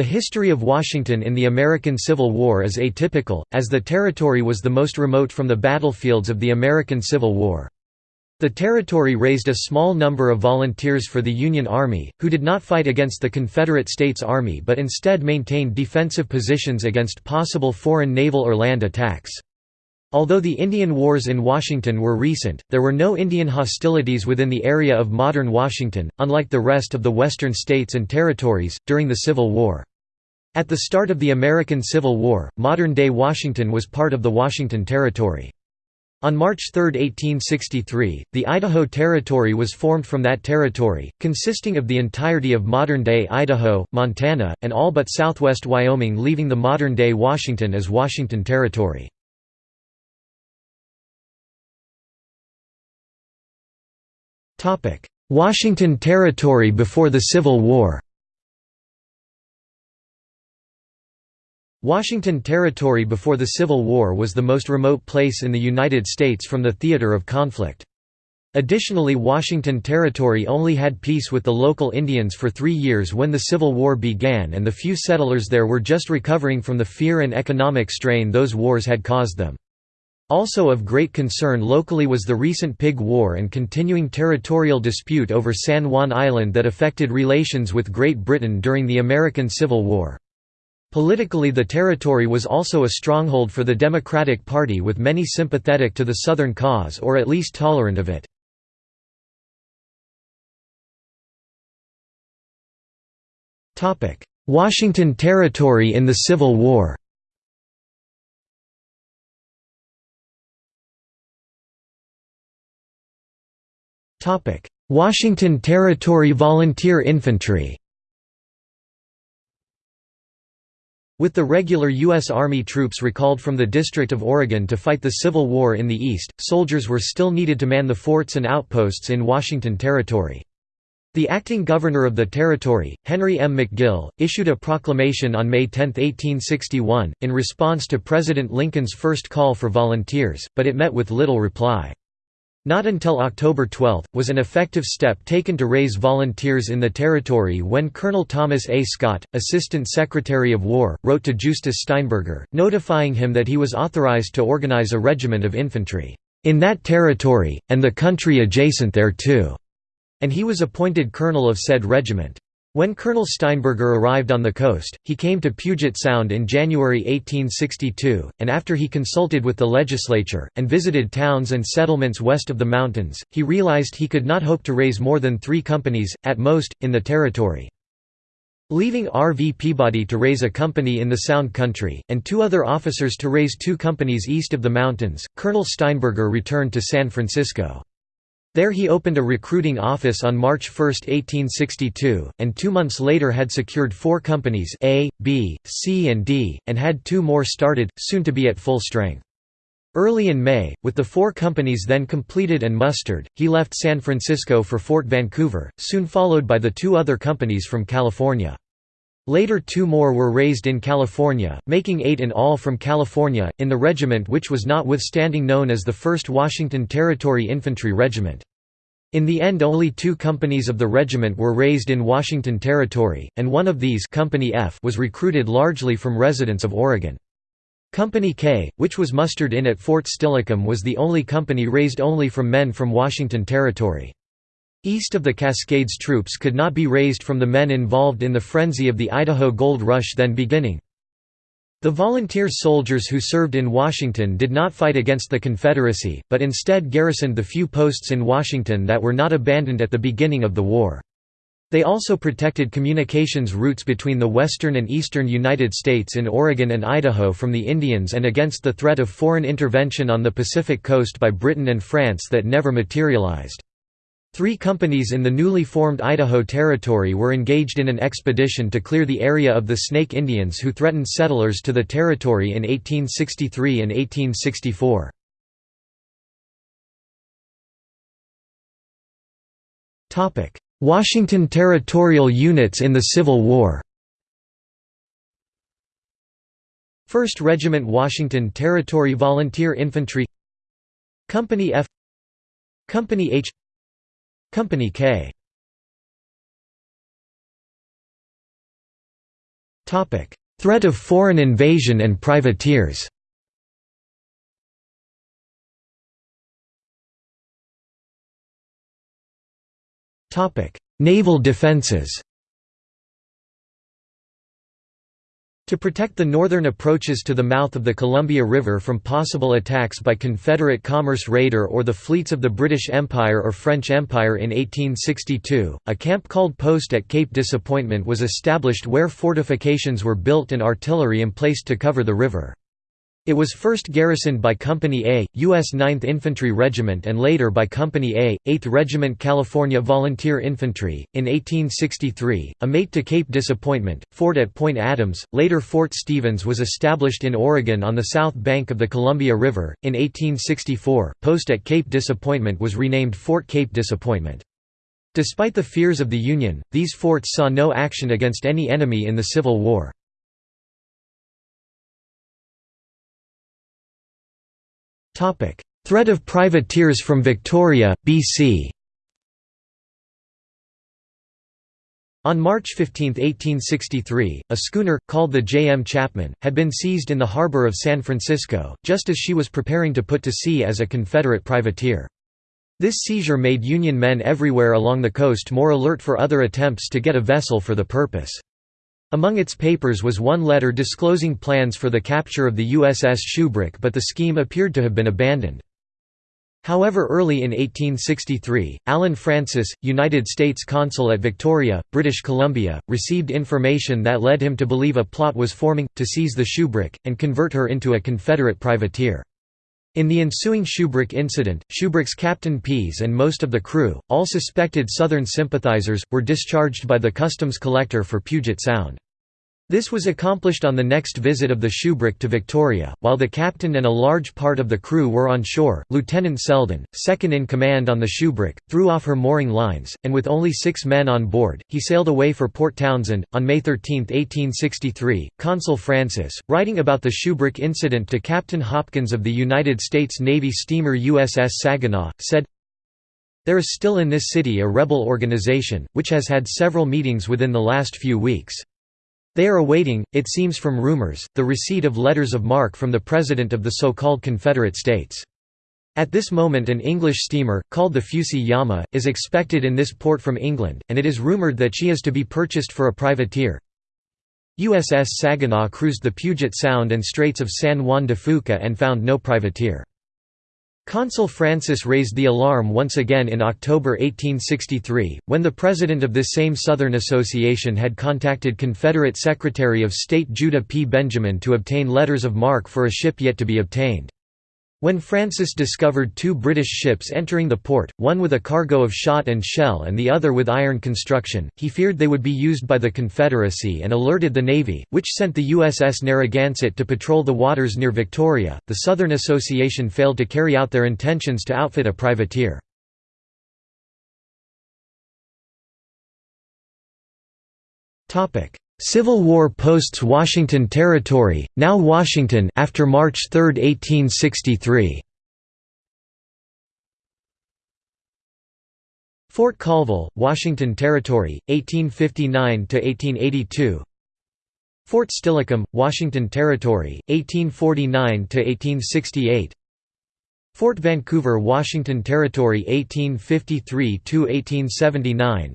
The history of Washington in the American Civil War is atypical, as the territory was the most remote from the battlefields of the American Civil War. The territory raised a small number of volunteers for the Union Army, who did not fight against the Confederate States Army but instead maintained defensive positions against possible foreign naval or land attacks. Although the Indian Wars in Washington were recent, there were no Indian hostilities within the area of modern Washington, unlike the rest of the western states and territories, during the Civil War. At the start of the American Civil War, modern-day Washington was part of the Washington Territory. On March 3, 1863, the Idaho Territory was formed from that territory, consisting of the entirety of modern-day Idaho, Montana, and all but southwest Wyoming leaving the modern-day Washington as Washington Territory. Washington Territory before the Civil War Washington Territory before the Civil War was the most remote place in the United States from the theater of conflict. Additionally Washington Territory only had peace with the local Indians for three years when the Civil War began and the few settlers there were just recovering from the fear and economic strain those wars had caused them. Also of great concern locally was the recent Pig War and continuing territorial dispute over San Juan Island that affected relations with Great Britain during the American Civil War. Politically the territory was also a stronghold for the Democratic Party with many sympathetic to the Southern cause or at least tolerant of it. Washington Territory in the Civil War Washington Territory Volunteer Infantry With the regular U.S. Army troops recalled from the District of Oregon to fight the Civil War in the East, soldiers were still needed to man the forts and outposts in Washington Territory. The acting governor of the territory, Henry M. McGill, issued a proclamation on May 10, 1861, in response to President Lincoln's first call for volunteers, but it met with little reply. Not until October 12, was an effective step taken to raise volunteers in the territory when Colonel Thomas A. Scott, Assistant Secretary of War, wrote to Justus Steinberger, notifying him that he was authorized to organize a regiment of infantry, "...in that territory, and the country adjacent thereto," and he was appointed colonel of said regiment. When Colonel Steinberger arrived on the coast, he came to Puget Sound in January 1862, and after he consulted with the legislature, and visited towns and settlements west of the mountains, he realized he could not hope to raise more than three companies, at most, in the territory. Leaving R. V. Peabody to raise a company in the Sound Country, and two other officers to raise two companies east of the mountains, Colonel Steinberger returned to San Francisco. There he opened a recruiting office on March 1, 1862, and two months later had secured four companies A, B, C and D, and had two more started, soon to be at full strength. Early in May, with the four companies then completed and mustered, he left San Francisco for Fort Vancouver, soon followed by the two other companies from California. Later two more were raised in California, making eight in all from California, in the regiment which was notwithstanding known as the 1st Washington Territory Infantry Regiment. In the end only two companies of the regiment were raised in Washington Territory, and one of these Company F was recruited largely from residents of Oregon. Company K, which was mustered in at Fort Steilacoom was the only company raised only from men from Washington Territory. East of the Cascades troops could not be raised from the men involved in the frenzy of the Idaho Gold Rush then beginning. The volunteer soldiers who served in Washington did not fight against the Confederacy, but instead garrisoned the few posts in Washington that were not abandoned at the beginning of the war. They also protected communications routes between the western and eastern United States in Oregon and Idaho from the Indians and against the threat of foreign intervention on the Pacific coast by Britain and France that never materialized. Three companies in the newly formed Idaho Territory were engaged in an expedition to clear the area of the Snake Indians who threatened settlers to the territory in 1863 and 1864. Washington Territorial units in the Civil War. 1st Regiment Washington Territory Volunteer Infantry. Company F. Company H Company K. Threat of foreign invasion and privateers. Naval defenses To protect the northern approaches to the mouth of the Columbia River from possible attacks by Confederate commerce raider or the fleets of the British Empire or French Empire in 1862, a camp called Post at Cape Disappointment was established where fortifications were built and artillery emplaced to cover the river. It was first garrisoned by Company A, U.S. 9th Infantry Regiment and later by Company A, 8th Regiment California Volunteer Infantry. In 1863, a mate to Cape Disappointment, fort at Point Adams, later Fort Stevens was established in Oregon on the south bank of the Columbia River. In 1864, post at Cape Disappointment was renamed Fort Cape Disappointment. Despite the fears of the Union, these forts saw no action against any enemy in the Civil War. Threat of privateers from Victoria, BC On March 15, 1863, a schooner, called the J. M. Chapman, had been seized in the harbor of San Francisco, just as she was preparing to put to sea as a Confederate privateer. This seizure made Union men everywhere along the coast more alert for other attempts to get a vessel for the purpose. Among its papers was one letter disclosing plans for the capture of the USS Shubrick but the scheme appeared to have been abandoned. However early in 1863, Allen Francis, United States Consul at Victoria, British Columbia, received information that led him to believe a plot was forming, to seize the Shubrick, and convert her into a Confederate privateer. In the ensuing Shubrick incident, Shubrick's Captain Pease and most of the crew, all suspected Southern sympathizers, were discharged by the customs collector for Puget Sound. This was accomplished on the next visit of the Shubrick to Victoria, while the captain and a large part of the crew were on shore. Lieutenant Selden, second in command on the Shubrick, threw off her mooring lines, and with only six men on board, he sailed away for Port Townsend. On May 13, 1863, Consul Francis, writing about the Shubrick incident to Captain Hopkins of the United States Navy steamer USS Saginaw, said, There is still in this city a rebel organization, which has had several meetings within the last few weeks. They are awaiting, it seems from rumors, the receipt of letters of marque from the President of the so-called Confederate States. At this moment an English steamer, called the Fusi Yama, is expected in this port from England, and it is rumored that she is to be purchased for a privateer. USS Saginaw cruised the Puget Sound and Straits of San Juan de Fuca and found no privateer. Consul Francis raised the alarm once again in October 1863, when the president of this same Southern Association had contacted Confederate Secretary of State Judah P. Benjamin to obtain letters of marque for a ship yet to be obtained. When Francis discovered two British ships entering the port, one with a cargo of shot and shell and the other with iron construction, he feared they would be used by the Confederacy and alerted the Navy, which sent the USS Narragansett to patrol the waters near Victoria. The Southern Association failed to carry out their intentions to outfit a privateer. Civil War posts Washington Territory, now Washington after March 3, 1863. Fort Colville, Washington Territory, 1859–1882 Fort Steilacoom, Washington Territory, 1849–1868 Fort Vancouver, Washington Territory 1853–1879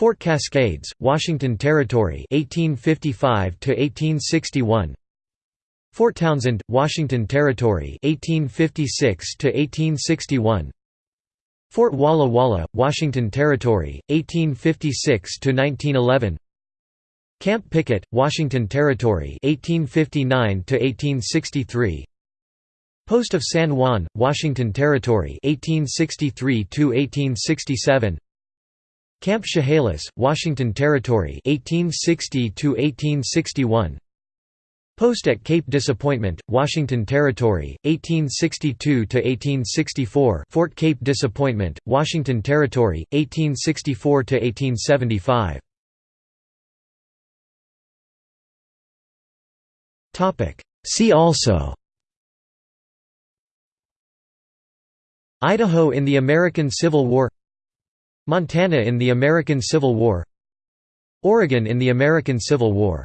Fort Cascades, Washington Territory 1855 to 1861 Fort Townsend, Washington Territory 1856 to 1861 Fort Walla Walla, Washington Territory 1856 to 1911 Camp Pickett, Washington Territory 1859 to 1863 Post of San Juan, Washington Territory 1863 to 1867 Camp Chehalis, Washington Territory 1860 1861 Post at Cape Disappointment, Washington Territory 1862 1864 Fort Cape Disappointment, Washington Territory 1864 1875 Topic. See also Idaho in the American Civil War Montana in the American Civil War Oregon in the American Civil War